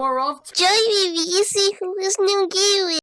power of Join me, who is new gaming.